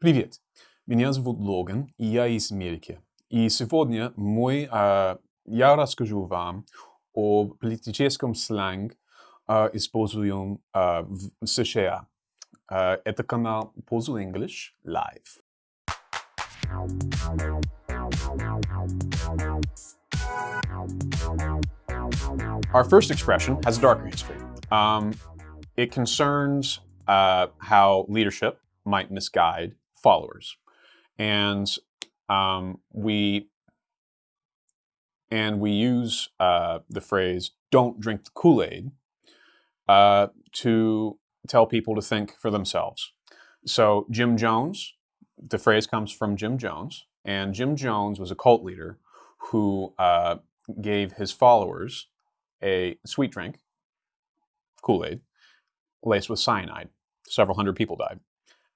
Привет, меня зовут Логан, и я из Америки. И сегодня мы, э, я расскажу вам о политическом сленге, э, используем э, в США. Э, это канал Puzzle English Live. Our first expression has a darker history. Um, it concerns uh, how leadership might misguide followers, and um, we and we use uh, the phrase "don't drink the Kool-Aid" uh, to tell people to think for themselves. So Jim Jones, the phrase comes from Jim Jones, and Jim Jones was a cult leader who uh, gave his followers a sweet drink, Kool-Aid, laced with cyanide. Several hundred people died.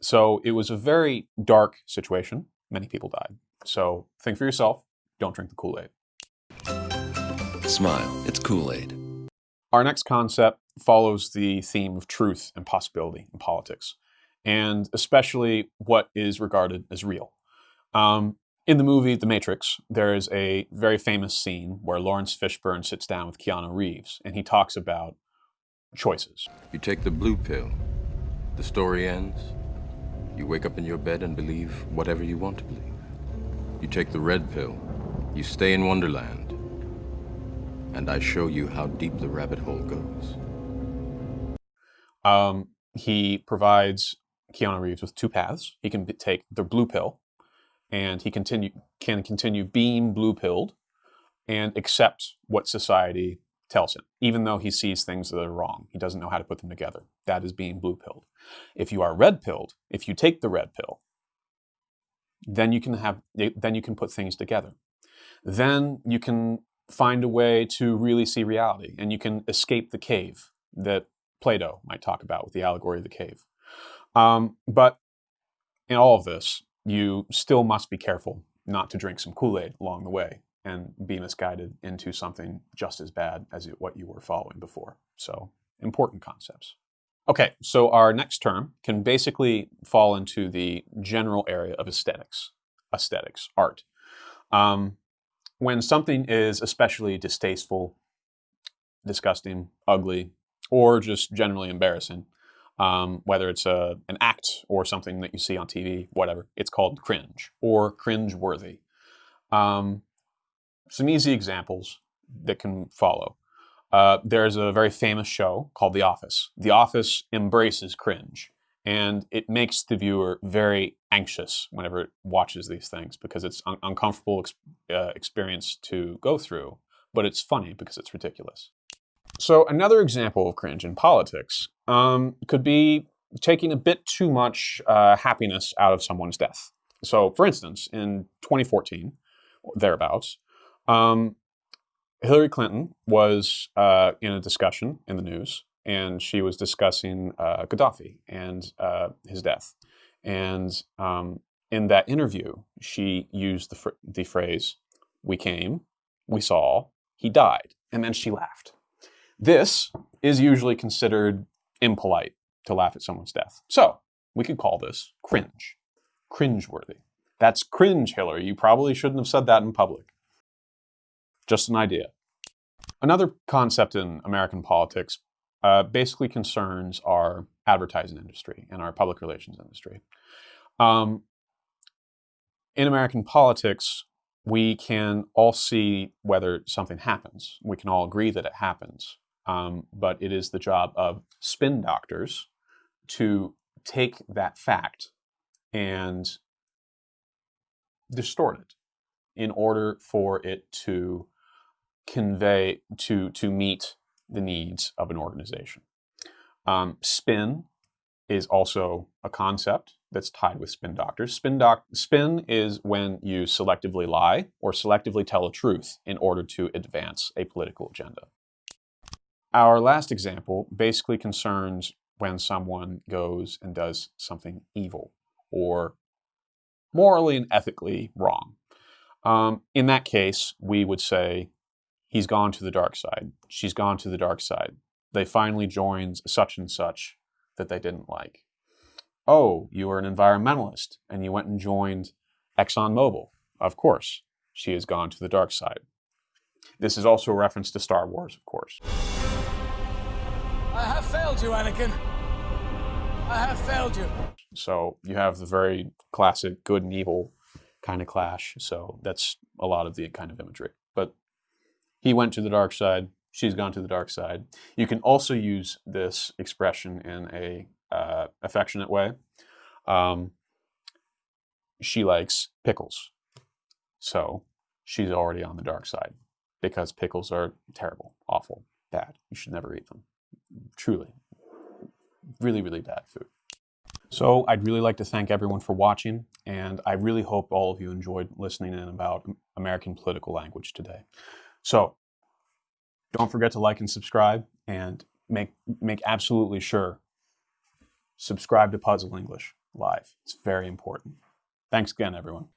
So it was a very dark situation. Many people died. So think for yourself. Don't drink the Kool-Aid. Smile, it's Kool Aid. Our next concept follows the theme of truth and possibility in politics, and especially what is regarded as real. Um, in the movie The Matrix, there is a very famous scene where Laurence Fishburne sits down with Keanu Reeves and he talks about choices. You take the blue pill, the story ends. You wake up in your bed and believe whatever you want to believe. You take the red pill, you stay in Wonderland, and I show you how deep the rabbit hole goes. Um, he provides Keanu Reeves with two paths. He can take the blue pill, and he continue can continue being blue pilled, and accept what society tells him, even though he sees things that are wrong. He doesn't know how to put them together. That is being blue pilled. If you are red pilled, if you take the red pill, then you can have then you can put things together. Then you can find a way to really see reality, and you can escape the cave that Plato might talk about with the allegory of the cave. Um, but in all of this, you still must be careful not to drink some Kool Aid along the way and be misguided into something just as bad as what you were following before. So, important concepts. Okay, so our next term can basically fall into the general area of aesthetics, aesthetics, art. Um, when something is especially distasteful, disgusting, ugly, or just generally embarrassing, um, whether it's a, an act or something that you see on TV, whatever, it's called cringe or cringe worthy. Um, some easy examples that can follow. Uh, there's a very famous show called The Office. The Office embraces cringe, and it makes the viewer very anxious whenever it watches these things because it's an uncomfortable ex- uh, experience to go through, but it's funny because it's ridiculous. So another example of cringe in politics um, could be taking a bit too much uh, happiness out of someone's death. So, for instance, in 2014, thereabouts, um, Hillary Clinton was uh, in a discussion in the news, and she was discussing uh, Gaddafi and uh, his death. And um, in that interview, she used the, fr- the phrase, We came, we saw, he died, and then she laughed. This is usually considered impolite to laugh at someone's death. So we could call this cringe, cringeworthy. That's cringe, Hillary. You probably shouldn't have said that in public. Just an idea. Another concept in American politics uh, basically concerns our advertising industry and our public relations industry. Um, in American politics, we can all see whether something happens. We can all agree that it happens. Um, but it is the job of spin doctors to take that fact and distort it in order for it to convey to to meet the needs of an organization. Um, spin is also a concept that's tied with spin doctors. Spin doc spin is when you selectively lie or selectively tell a truth in order to advance a political agenda. Our last example basically concerns when someone goes and does something evil or morally and ethically wrong. Um, in that case, we would say, he's gone to the dark side. She's gone to the dark side. They finally joined such and such that they didn't like. Oh, you are an environmentalist and you went and joined ExxonMobil. Of course, she has gone to the dark side. This is also a reference to Star Wars, of course. I have failed you, Anakin. I have failed you. So you have the very classic good and evil kind of clash. So that's a lot of the kind of imagery. But he went to the dark side. She's gone to the dark side. You can also use this expression in a uh, affectionate way. Um, she likes pickles, so she's already on the dark side because pickles are terrible, awful, bad. You should never eat them. Truly, really, really bad food. So I'd really like to thank everyone for watching, and I really hope all of you enjoyed listening in about American political language today. So don't forget to like and subscribe, and make make absolutely sure subscribe to Puzzle English Live. It's very important. Thanks again, everyone.